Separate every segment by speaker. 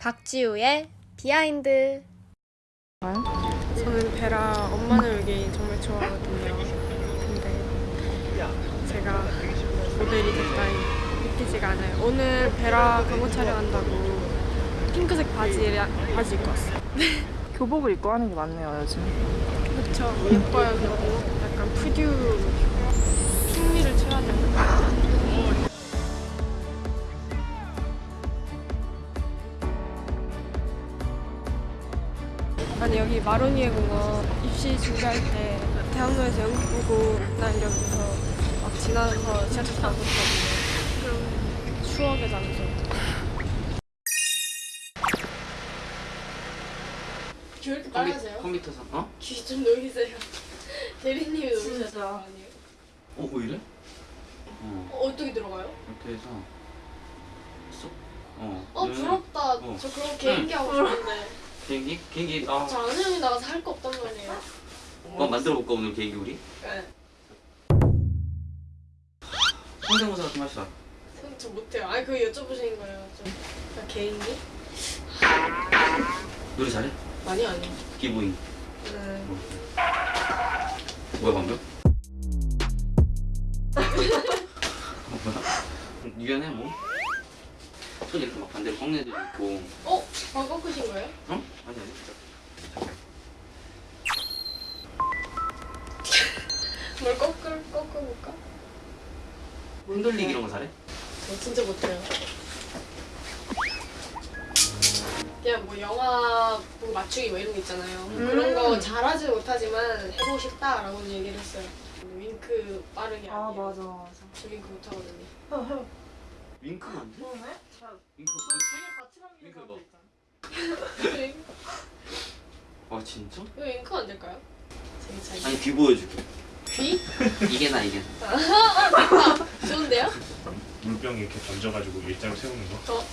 Speaker 1: 박지우의 비하인드 저는 베라 엄마는 울기 정말 좋아하거든요 근데 제가 모델이 됐다니 믿기지가 않아요 오늘 베라 광고 촬영한다고 핑크색 바지, 바지 입고 왔어요 네. 교복을 입고 하는 게 맞네요 요즘 그렇죠 예뻐요 교복 약간 푸듀 흥미를 쳐야 되는 아니 여기 마로니에 공원 입시 준비할 때 대학로에서 연극 보고 난 여기서 막 지나서 지하철 타고 있거든요 추억의 장소. 왜렇게 빨개세요? 컴퓨터상 어? 귀좀 녹이세요. 대리님이 녹이세요. 어, 뭐 이래? 어. 어, 떻게 들어가요? 이렇게 해서 쏙. 어. 어, 네. 부럽다. 어. 저 그런 개인기 응. 하고 싶은데. 개인기? 개인기, 아. 저아 형이 나가서 할 거 없단 말이에요. 어, 만들어 볼까, 오늘 개인기 우리? 네. 성대모사 좀 합시다. 저 못해요. 아니 그거 여쭤보시 거예요. 저 개인기? 노래 잘해? 아니 아니. 기부잉. 네. 뭐. 뭐야 방금? 어, 뭐해 뭐? 손 이렇게 막 반대로 꺾는 애도 있고. 어? 방 꺾으신 거예요? 어? 아니 아니. 뭘 꺾을 꺾어볼까? 흔들리기 이런 거 잘해? 어, 진짜 못해요. 그냥 뭐 영화 뭐 맞추기 뭐 이런 거 있잖아요. 뭐 음 그런 거 잘하지 못하지만 해보고 싶다라고 얘기를 했어요. 윙크 빠르게 아 아니에요. 맞아 맞아. 저 윙크 못하거든요. 윙크안 돼? 어, 네? 자, 윙크 둘이 같이 남기는 사람도 있잖아. 아 진짜? 이거 윙크 안 될까요? 아니 귀 보여줄게. 귀? 이게 나 이게 나. 아, 아, 물병 이렇게 던져가지고 일자로 세우는 거. 어.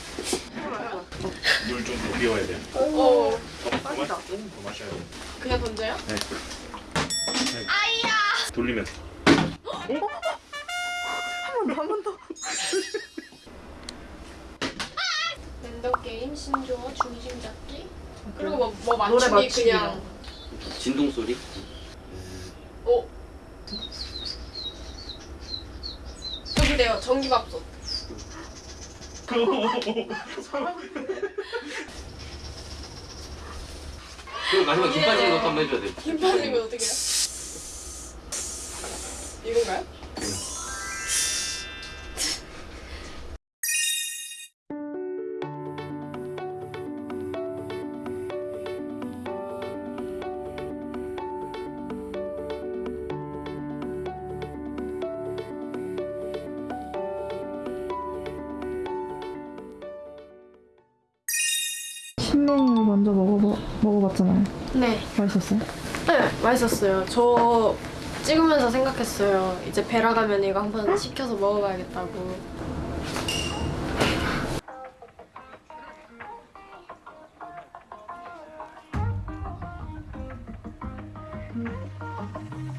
Speaker 1: 물좀 비워야 돼. 오. 어. 빠지다. 더 마셔야 돼. 그냥 던져요? 네. 네. 아이야. 돌리면. 한번 더, 한번 더. 랜덤 게임, 신조어, 중심 잡기. 그리고 뭐, 뭐 맞추기, 그냥. 진동 소리. 어. 그런요 전기밥솥 그리 마지막 김 빠지는 것도 한번 해줘야 돼김 빠지는 거 어떻게 해요? 이건가요? 신랭 먼저 먹어보, 먹어봤잖아요. 네. 맛있었어요? 네, 맛있었어요. 저 찍으면서 생각했어요. 이제 베라 가면 이거 한번 시켜서 먹어봐야겠다고. 음.